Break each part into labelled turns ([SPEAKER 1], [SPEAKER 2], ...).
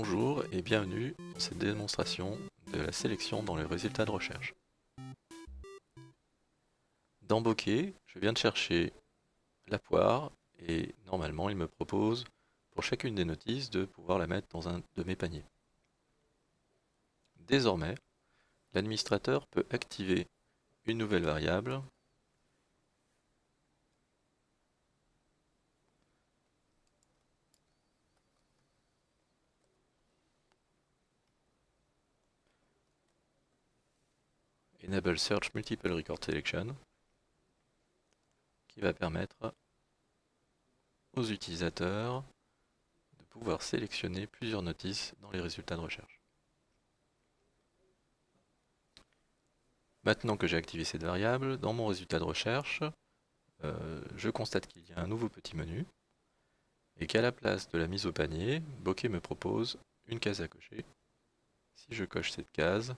[SPEAKER 1] Bonjour et bienvenue dans cette démonstration de la sélection dans les résultats de recherche. Dans Bokeh, je viens de chercher la poire et normalement il me propose pour chacune des notices de pouvoir la mettre dans un de mes paniers. Désormais, l'administrateur peut activer une nouvelle variable Enable Search Multiple Record Selection qui va permettre aux utilisateurs de pouvoir sélectionner plusieurs notices dans les résultats de recherche. Maintenant que j'ai activé cette variable, dans mon résultat de recherche, euh, je constate qu'il y a un nouveau petit menu et qu'à la place de la mise au panier, Bokeh me propose une case à cocher. Si je coche cette case,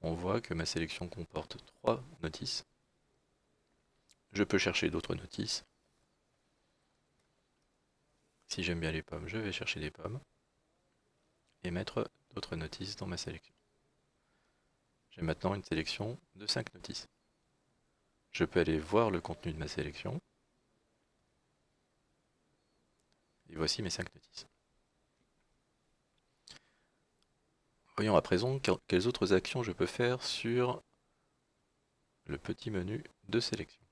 [SPEAKER 1] on voit que ma sélection comporte trois notices. Je peux chercher d'autres notices. Si j'aime bien les pommes, je vais chercher des pommes et mettre d'autres notices dans ma sélection. J'ai maintenant une sélection de 5 notices. Je peux aller voir le contenu de ma sélection. Et voici mes 5 notices. Voyons à présent quelles autres actions je peux faire sur le petit menu de sélection?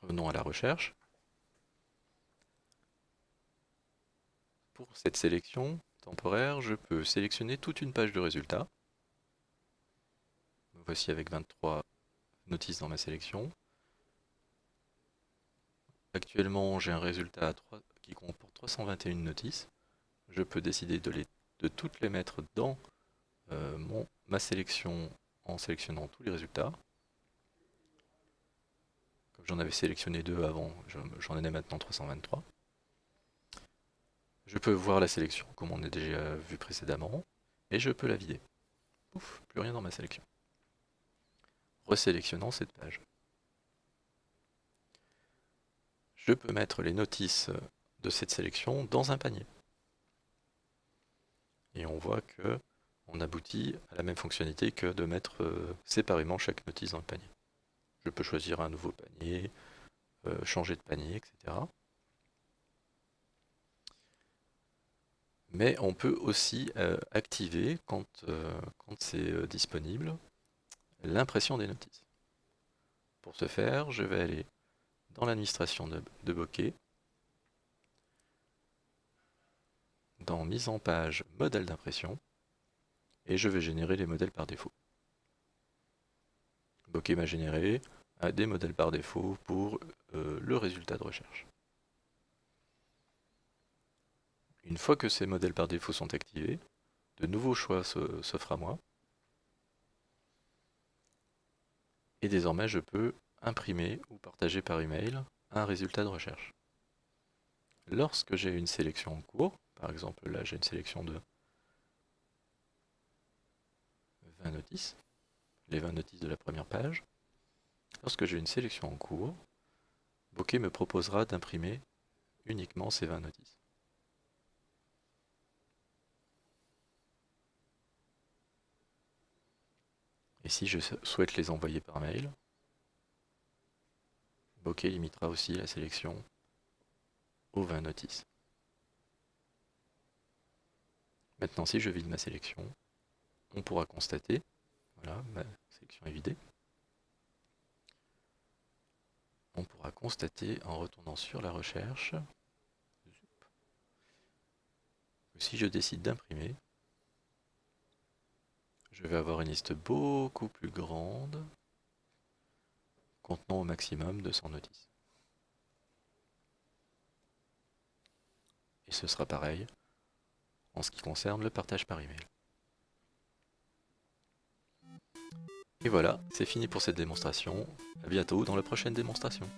[SPEAKER 1] Revenons à la recherche. Pour cette sélection temporaire, je peux sélectionner toute une page de résultats. Me voici avec 23 notices dans ma sélection. Actuellement, j'ai un résultat qui comporte 321 notices. Je peux décider de les de toutes les mettre dans euh, ma sélection en sélectionnant tous les résultats. Comme j'en avais sélectionné deux avant, j'en ai maintenant 323. Je peux voir la sélection comme on a déjà vu précédemment, et je peux la vider. Ouf, plus rien dans ma sélection. Resélectionnant cette page. Je peux mettre les notices de cette sélection dans un panier et on voit que on aboutit à la même fonctionnalité que de mettre euh, séparément chaque notice dans le panier. Je peux choisir un nouveau panier, euh, changer de panier, etc. Mais on peut aussi euh, activer, quand, quand c'est disponible, l'impression des notices. Pour ce faire, je vais aller dans l'administration de, de Bokeh, dans mise en page modèle d'impression et je vais générer les modèles par défaut. Bokeh m'a généré des modèles par défaut pour euh, le résultat de recherche. Une fois que ces modèles par défaut sont activés, de nouveaux choix s'offrent à moi. Et désormais, je peux imprimer ou partager par email un résultat de recherche. Lorsque j'ai une sélection en cours, par exemple, là, j'ai une sélection de 20 notices, les 20 notices de la première page. Lorsque j'ai une sélection en cours, Bokeh me proposera d'imprimer uniquement ces 20 notices. Et si je souhaite les envoyer par mail, Bokeh limitera aussi la sélection aux 20 notices. Maintenant, si je vide ma sélection, on pourra constater, voilà, ma sélection est vidée. On pourra constater en retournant sur la recherche que si je décide d'imprimer, je vais avoir une liste beaucoup plus grande contenant au maximum 200 notices. Et ce sera pareil en ce qui concerne le partage par email. Et voilà, c'est fini pour cette démonstration. A bientôt dans la prochaine démonstration.